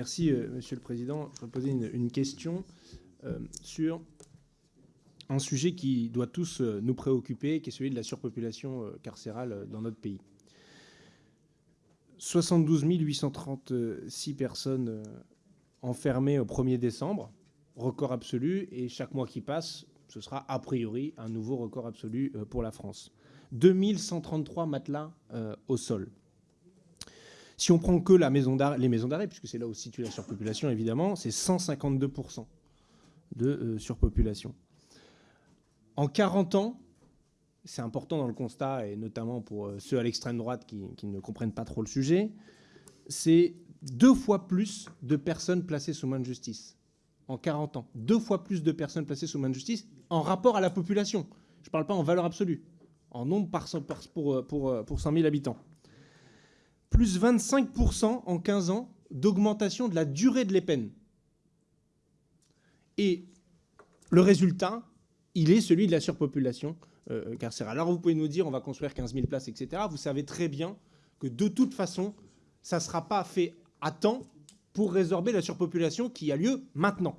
Merci, Monsieur le Président. Je vais poser une, question sur un sujet qui doit tous nous préoccuper, qui est celui de la surpopulation carcérale dans notre pays. 72 836 personnes enfermées au 1er décembre, record absolu, et chaque mois qui passe, ce sera a priori un nouveau record absolu euh, pour la France. 2133 matelas euh, au sol. Si on prend que les maisons d'arrêt, puisque c'est là où se situe la surpopulation, évidemment, c'est 152% de euh, surpopulation. En 40 ans, c'est important dans le constat, et notamment pour ceux à l'extrême droite qui, ne comprennent pas trop le sujet, c'est deux fois plus de personnes placées sous main de justice en 40 ans. Deux fois plus de personnes placées sous main de justice en rapport à la population. Je ne parle pas en valeur absolue, en nombre par, pour, pour, pour 100 000 habitants. Plus 25% en 15 ans d'augmentation de la durée de les peines. Et le résultat, il est celui de la surpopulation euh, carcérale. Alors vous pouvez nous dire on va construire 15 000 places, etc. Vous savez très bien que de toute façon, ça ne sera pas fait à temps pour résorber la surpopulation qui a lieu maintenant.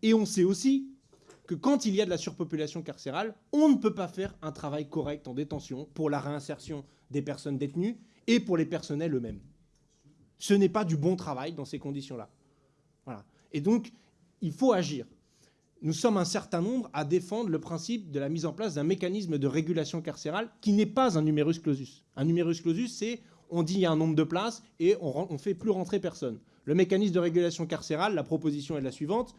Et on sait aussi que quand il y a de la surpopulation carcérale, on ne peut pas faire un travail correct en détention pour la réinsertion des personnes détenues et pour les personnels eux-mêmes. Ce n'est pas du bon travail dans ces conditions-là. Voilà. Et donc, il faut agir. Nous sommes un certain nombre à défendre le principe de la mise en place d'un mécanisme de régulation carcérale qui n'est pas un numerus clausus. Un numerus clausus, c'est on dit il y a un nombre de places et on ne fait plus rentrer personne. Le mécanisme de régulation carcérale, la proposition est la suivante.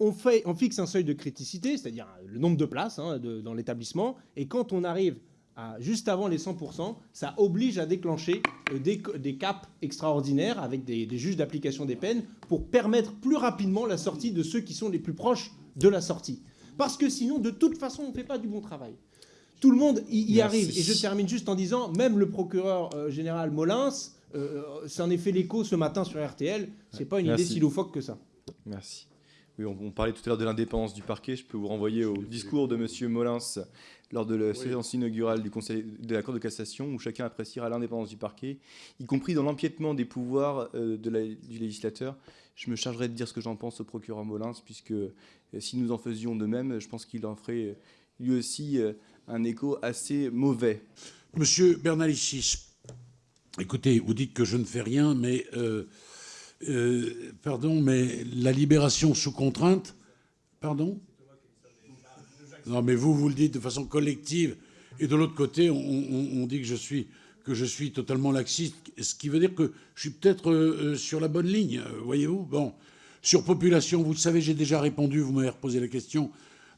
On, fait, on fixe un seuil de criticité, c'est-à-dire le nombre de places hein, dans l'établissement, et quand on arrive à juste avant les 100%, ça oblige à déclencher euh, des, caps extraordinaires avec des, des juges d'application des peines pour permettre plus rapidement la sortie de ceux qui sont les plus proches de la sortie. Parce que sinon, de toute façon, on ne fait pas du bon travail. Tout le monde y, arrive. Et je termine juste en disant, même le procureur euh, général Molins euh, s'en est fait l'écho ce matin sur RTL. C'est pas une idée si loufoque que ça. Merci. Oui, on, parlait tout à l'heure de l'indépendance du parquet. Je peux vous renvoyer au discours de M. Molins lors de la séance inaugurale du Conseil de la Cour de cassation, où chacun appréciera l'indépendance du parquet, y compris dans l'empiètement des pouvoirs euh, de du législateur. Je me chargerai de dire ce que j'en pense au procureur Molins, puisque si nous en faisions de même, je pense qu'il en ferait lui aussi un écho assez mauvais. Monsieur Bernalicis, écoutez, vous dites que je ne fais rien, mais euh, euh, pardon, mais la libération sous contrainte, pardon? Non, mais vous, vous le dites de façon collective, et de l'autre côté, on, dit que je suis que je suis totalement laxiste, ce qui veut dire que je suis peut-être euh, sur la bonne ligne, voyez-vous? Bon, sur population, vous le savez, j'ai déjà répondu, vous m'avez reposé la question.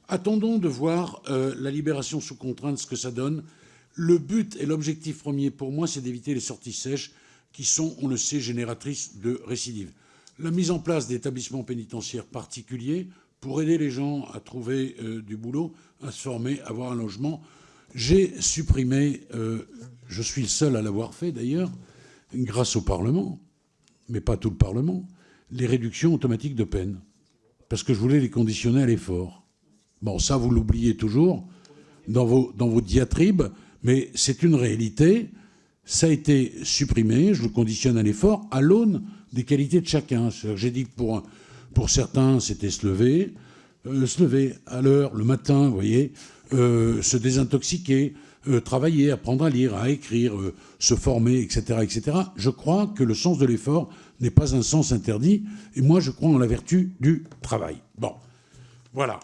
Attendons de voir euh, la libération sous contrainte, ce que ça donne. Le but et l'objectif premier pour moi, c'est d'éviter les sorties sèches qui sont, on le sait, génératrices de récidives. La mise en place d'établissements pénitentiaires particuliers pour aider les gens à trouver euh, du boulot, à se former, à avoir un logement. J'ai supprimé, euh, je suis le seul à l'avoir fait d'ailleurs, grâce au Parlement, mais pas tout le Parlement, les réductions automatiques de peine. Parce que je voulais les conditionner à l'effort. Bon, ça, vous l'oubliez toujours dans vos, dans vos diatribes, mais c'est une réalité. Ça a été supprimé, je le conditionne à l'effort, à l'aune des qualités de chacun. J'ai dit que pour, certains, c'était se lever, euh, se lever à l'heure, le matin, vous voyez, euh, se désintoxiquer, euh, travailler, apprendre à lire, à écrire, se former, etc., etc. Je crois que le sens de l'effort n'est pas un sens interdit, et moi je crois en la vertu du travail. Bon, voilà.